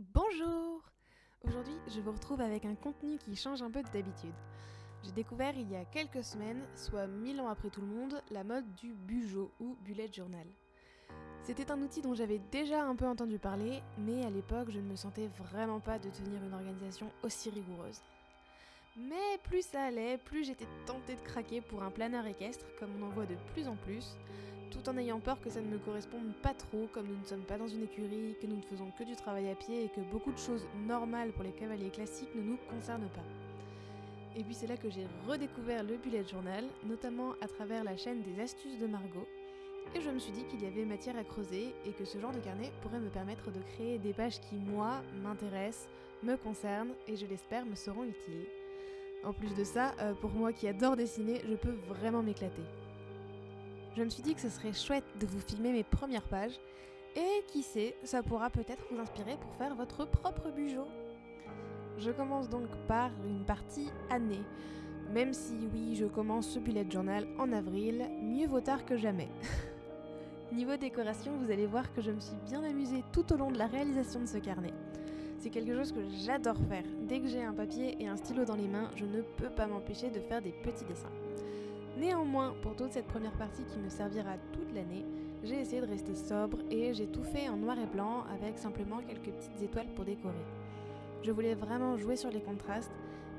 Bonjour Aujourd'hui, je vous retrouve avec un contenu qui change un peu de d'habitude. J'ai découvert il y a quelques semaines, soit mille ans après tout le monde, la mode du bujo ou bullet journal. C'était un outil dont j'avais déjà un peu entendu parler, mais à l'époque je ne me sentais vraiment pas de tenir une organisation aussi rigoureuse. Mais plus ça allait, plus j'étais tentée de craquer pour un planeur équestre, comme on en voit de plus en plus, tout en ayant peur que ça ne me corresponde pas trop, comme nous ne sommes pas dans une écurie, que nous ne faisons que du travail à pied et que beaucoup de choses normales pour les cavaliers classiques ne nous concernent pas. Et puis c'est là que j'ai redécouvert le bullet journal, notamment à travers la chaîne des astuces de Margot, et je me suis dit qu'il y avait matière à creuser et que ce genre de carnet pourrait me permettre de créer des pages qui, moi, m'intéressent, me concernent et je l'espère me seront utiles. En plus de ça, euh, pour moi qui adore dessiner, je peux vraiment m'éclater. Je me suis dit que ce serait chouette de vous filmer mes premières pages, et qui sait, ça pourra peut-être vous inspirer pour faire votre propre bugeot. Je commence donc par une partie année. Même si oui, je commence ce bullet journal en avril, mieux vaut tard que jamais. Niveau décoration, vous allez voir que je me suis bien amusée tout au long de la réalisation de ce carnet. C'est quelque chose que j'adore faire. Dès que j'ai un papier et un stylo dans les mains, je ne peux pas m'empêcher de faire des petits dessins. Néanmoins, pour toute cette première partie qui me servira toute l'année, j'ai essayé de rester sobre et j'ai tout fait en noir et blanc avec simplement quelques petites étoiles pour décorer. Je voulais vraiment jouer sur les contrastes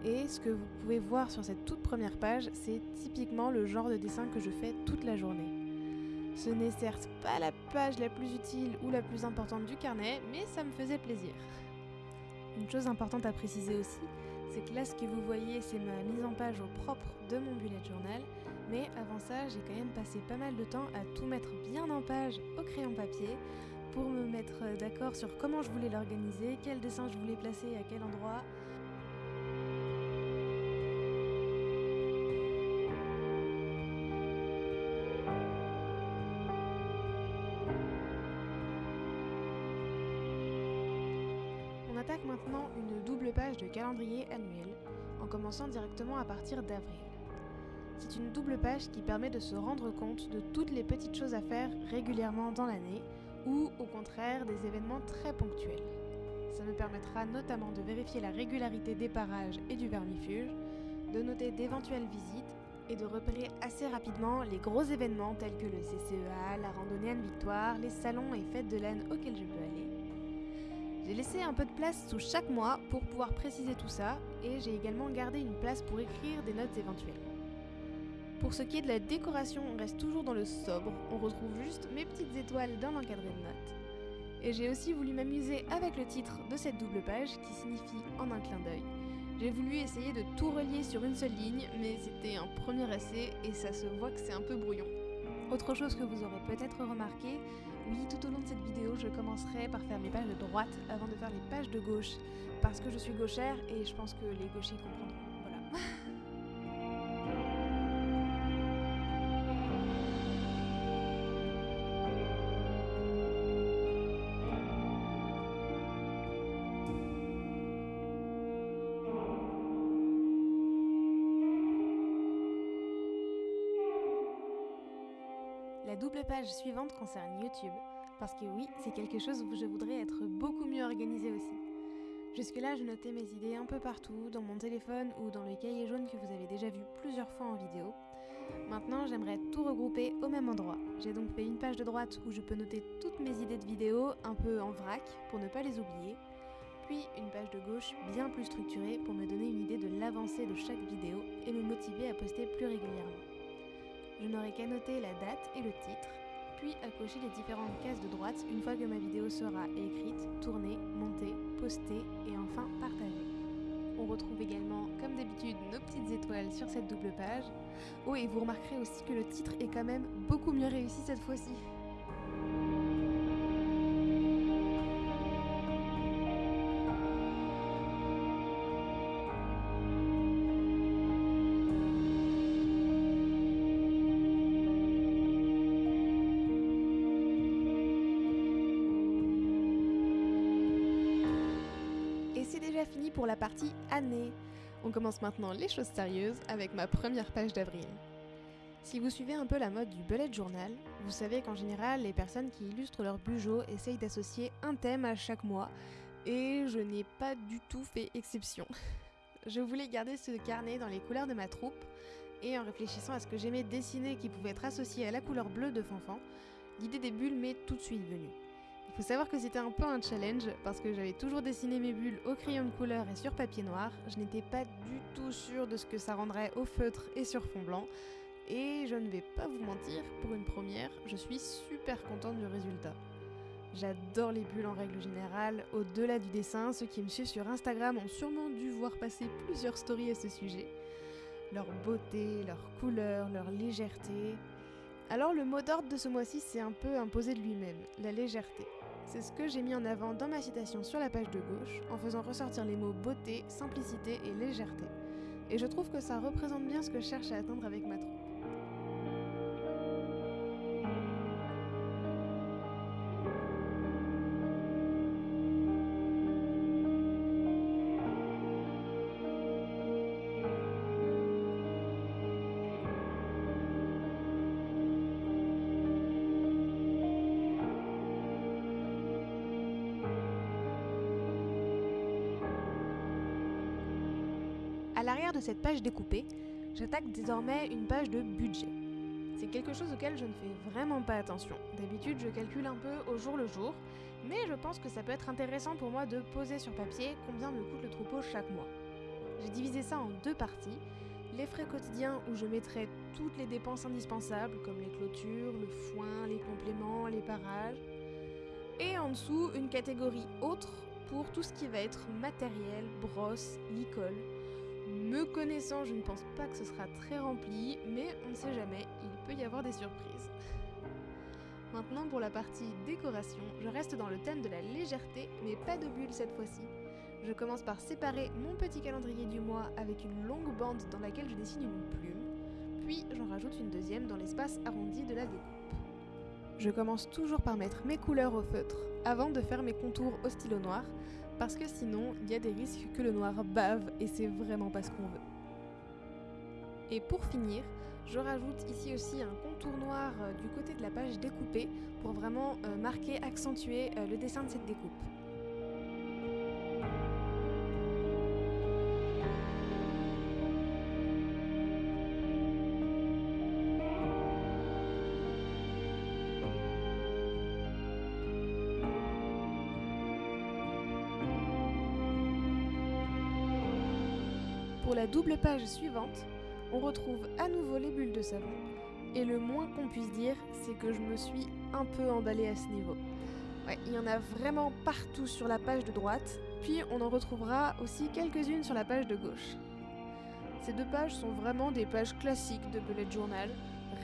et ce que vous pouvez voir sur cette toute première page, c'est typiquement le genre de dessin que je fais toute la journée. Ce n'est certes pas la page la plus utile ou la plus importante du carnet, mais ça me faisait plaisir. Une chose importante à préciser aussi, c'est que là ce que vous voyez c'est ma mise en page au propre de mon bullet journal, mais avant ça j'ai quand même passé pas mal de temps à tout mettre bien en page au crayon papier pour me mettre d'accord sur comment je voulais l'organiser, quel dessin je voulais placer à quel endroit. On attaque maintenant une double page de calendrier annuel, en commençant directement à partir d'avril. C'est une double page qui permet de se rendre compte de toutes les petites choses à faire régulièrement dans l'année, ou au contraire des événements très ponctuels. Ça me permettra notamment de vérifier la régularité des parages et du vermifuge, de noter d'éventuelles visites et de repérer assez rapidement les gros événements tels que le CCEA, la randonnée Anne Victoire, les salons et fêtes de laine auxquels je peux aller. J'ai laissé un peu de place sous chaque mois pour pouvoir préciser tout ça et j'ai également gardé une place pour écrire des notes éventuelles. Pour ce qui est de la décoration, on reste toujours dans le sobre, on retrouve juste mes petites étoiles dans l'encadré de notes. Et j'ai aussi voulu m'amuser avec le titre de cette double page qui signifie en un clin d'œil. J'ai voulu essayer de tout relier sur une seule ligne, mais c'était un premier essai et ça se voit que c'est un peu brouillon. Autre chose que vous aurez peut-être remarqué, oui, tout au long de cette vidéo, je commencerai par faire mes pages de droite avant de faire les pages de gauche, parce que je suis gauchère et je pense que les gauchers comprendront. Double page suivante concerne YouTube, parce que oui, c'est quelque chose où je voudrais être beaucoup mieux organisée aussi. Jusque-là, je notais mes idées un peu partout, dans mon téléphone ou dans le cahier jaune que vous avez déjà vu plusieurs fois en vidéo. Maintenant, j'aimerais tout regrouper au même endroit. J'ai donc fait une page de droite où je peux noter toutes mes idées de vidéo un peu en vrac pour ne pas les oublier, puis une page de gauche bien plus structurée pour me donner une idée de l'avancée de chaque vidéo et me motiver à poster plus régulièrement. Je n'aurai qu'à noter la date et le titre, puis à cocher les différentes cases de droite une fois que ma vidéo sera écrite, tournée, montée, postée et enfin partagée. On retrouve également, comme d'habitude, nos petites étoiles sur cette double page. Oh, et vous remarquerez aussi que le titre est quand même beaucoup mieux réussi cette fois-ci. Pour la partie année. On commence maintenant les choses sérieuses avec ma première page d'avril. Si vous suivez un peu la mode du bullet journal, vous savez qu'en général, les personnes qui illustrent leur bugeot essayent d'associer un thème à chaque mois, Et je n'ai pas du tout fait exception. je voulais garder ce carnet dans les couleurs de ma troupe, et en réfléchissant à ce que j'aimais dessiner qui pouvait être associé à la couleur bleue de Fanfan, l'idée des bulles m'est tout de suite venue. Il faut savoir que c'était un peu un challenge parce que j'avais toujours dessiné mes bulles au crayon de couleur et sur papier noir. Je n'étais pas du tout sûre de ce que ça rendrait au feutre et sur fond blanc. Et je ne vais pas vous mentir, pour une première, je suis super contente du résultat. J'adore les bulles en règle générale. Au-delà du dessin, ceux qui me suivent sur Instagram ont sûrement dû voir passer plusieurs stories à ce sujet. Leur beauté, leur couleur, leur légèreté. Alors le mot d'ordre de ce mois-ci s'est un peu imposé de lui-même, la légèreté. C'est ce que j'ai mis en avant dans ma citation sur la page de gauche, en faisant ressortir les mots beauté, simplicité et légèreté. Et je trouve que ça représente bien ce que je cherche à atteindre avec ma troupe. À l'arrière de cette page découpée, j'attaque désormais une page de budget. C'est quelque chose auquel je ne fais vraiment pas attention. D'habitude, je calcule un peu au jour le jour, mais je pense que ça peut être intéressant pour moi de poser sur papier combien me coûte le troupeau chaque mois. J'ai divisé ça en deux parties. Les frais quotidiens où je mettrai toutes les dépenses indispensables comme les clôtures, le foin, les compléments, les parages. Et en dessous, une catégorie autre pour tout ce qui va être matériel, brosse, licol, me connaissant, je ne pense pas que ce sera très rempli, mais on ne sait jamais, il peut y avoir des surprises. Maintenant pour la partie décoration, je reste dans le thème de la légèreté, mais pas de bulles cette fois-ci. Je commence par séparer mon petit calendrier du mois avec une longue bande dans laquelle je dessine une plume, puis j'en rajoute une deuxième dans l'espace arrondi de la découpe. Je commence toujours par mettre mes couleurs au feutre avant de faire mes contours au stylo noir, parce que sinon il y a des risques que le noir bave et c'est vraiment pas ce qu'on veut. Et pour finir, je rajoute ici aussi un contour noir euh, du côté de la page découpée pour vraiment euh, marquer, accentuer euh, le dessin de cette découpe. La double page suivante, on retrouve à nouveau les bulles de savon. Et le moins qu'on puisse dire, c'est que je me suis un peu emballée à ce niveau. Il y en a vraiment partout sur la page de droite, puis on en retrouvera aussi quelques-unes sur la page de gauche. Ces deux pages sont vraiment des pages classiques de bullet journal,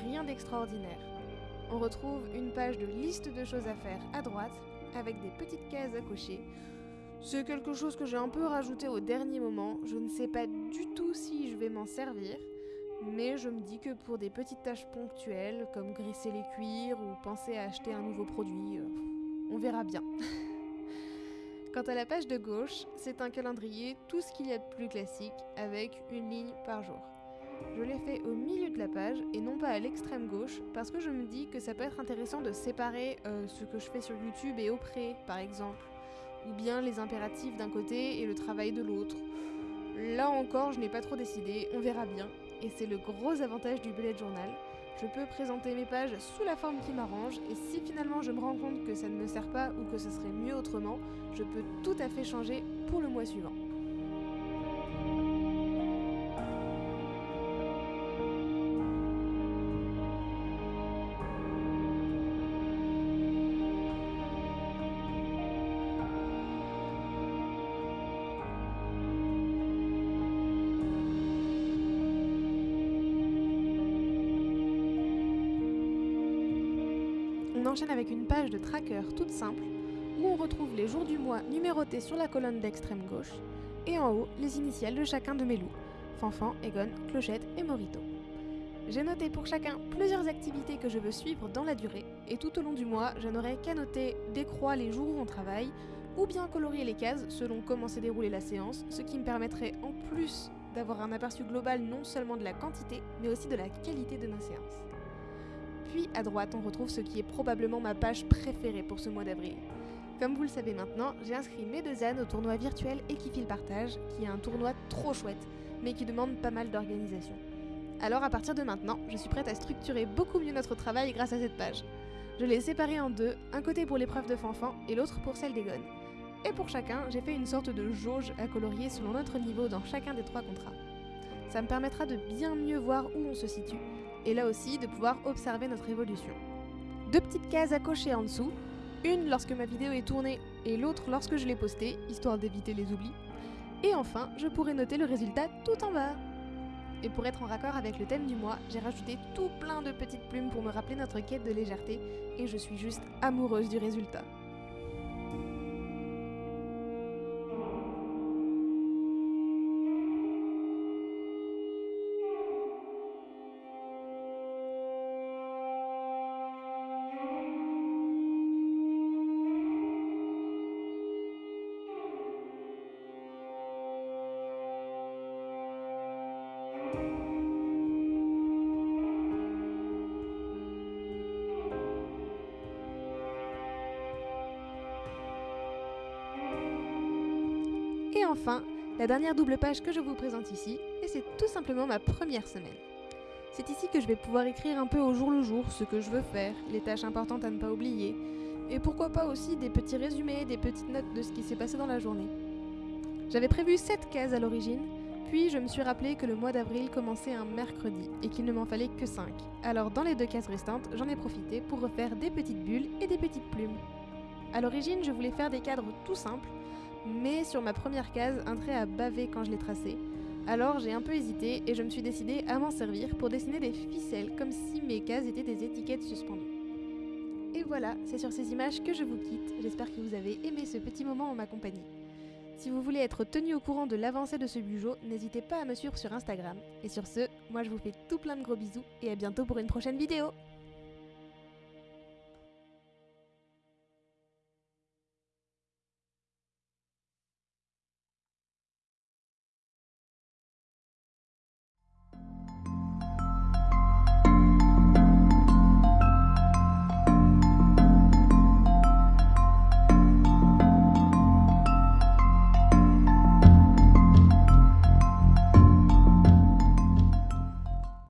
rien d'extraordinaire. On retrouve une page de liste de choses à faire à droite, avec des petites cases à cocher, c'est quelque chose que j'ai un peu rajouté au dernier moment. Je ne sais pas du tout si je vais m'en servir, mais je me dis que pour des petites tâches ponctuelles, comme grisser les cuirs ou penser à acheter un nouveau produit, euh, on verra bien. Quant à la page de gauche, c'est un calendrier, tout ce qu'il y a de plus classique, avec une ligne par jour. Je l'ai fait au milieu de la page et non pas à l'extrême gauche parce que je me dis que ça peut être intéressant de séparer euh, ce que je fais sur YouTube et auprès, par exemple, ou bien les impératifs d'un côté et le travail de l'autre. Là encore, je n'ai pas trop décidé, on verra bien. Et c'est le gros avantage du bullet journal. Je peux présenter mes pages sous la forme qui m'arrange et si finalement je me rends compte que ça ne me sert pas ou que ce serait mieux autrement, je peux tout à fait changer pour le mois suivant. Avec une page de tracker toute simple où on retrouve les jours du mois numérotés sur la colonne d'extrême gauche et en haut les initiales de chacun de mes loups Fanfan, Egon, Clochette et Morito. J'ai noté pour chacun plusieurs activités que je veux suivre dans la durée et tout au long du mois, je n'aurai qu'à noter des croix les jours où on travaille ou bien colorier les cases selon comment s'est déroulée la séance, ce qui me permettrait en plus d'avoir un aperçu global non seulement de la quantité mais aussi de la qualité de nos séances. Puis à droite, on retrouve ce qui est probablement ma page préférée pour ce mois d'avril. Comme vous le savez maintenant, j'ai inscrit mes deux ânes au tournoi virtuel Equifil Partage, qui est un tournoi trop chouette, mais qui demande pas mal d'organisation. Alors à partir de maintenant, je suis prête à structurer beaucoup mieux notre travail grâce à cette page. Je l'ai séparé en deux, un côté pour l'épreuve de fanfan et l'autre pour celle des gones. Et pour chacun, j'ai fait une sorte de jauge à colorier selon notre niveau dans chacun des trois contrats. Ça me permettra de bien mieux voir où on se situe, et là aussi de pouvoir observer notre évolution. Deux petites cases à cocher en dessous, une lorsque ma vidéo est tournée et l'autre lorsque je l'ai postée, histoire d'éviter les oublis. Et enfin, je pourrai noter le résultat tout en bas. Et pour être en raccord avec le thème du mois, j'ai rajouté tout plein de petites plumes pour me rappeler notre quête de légèreté, et je suis juste amoureuse du résultat. Enfin, la dernière double page que je vous présente ici, et c'est tout simplement ma première semaine. C'est ici que je vais pouvoir écrire un peu au jour le jour ce que je veux faire, les tâches importantes à ne pas oublier, et pourquoi pas aussi des petits résumés, des petites notes de ce qui s'est passé dans la journée. J'avais prévu 7 cases à l'origine, puis je me suis rappelé que le mois d'avril commençait un mercredi et qu'il ne m'en fallait que 5. Alors dans les deux cases restantes, j'en ai profité pour refaire des petites bulles et des petites plumes. À l'origine, je voulais faire des cadres tout simples, mais sur ma première case, un trait a bavé quand je l'ai tracé. Alors j'ai un peu hésité et je me suis décidée à m'en servir pour dessiner des ficelles comme si mes cases étaient des étiquettes suspendues. Et voilà, c'est sur ces images que je vous quitte. J'espère que vous avez aimé ce petit moment en ma compagnie. Si vous voulez être tenu au courant de l'avancée de ce bugeot, n'hésitez pas à me suivre sur Instagram. Et sur ce, moi je vous fais tout plein de gros bisous et à bientôt pour une prochaine vidéo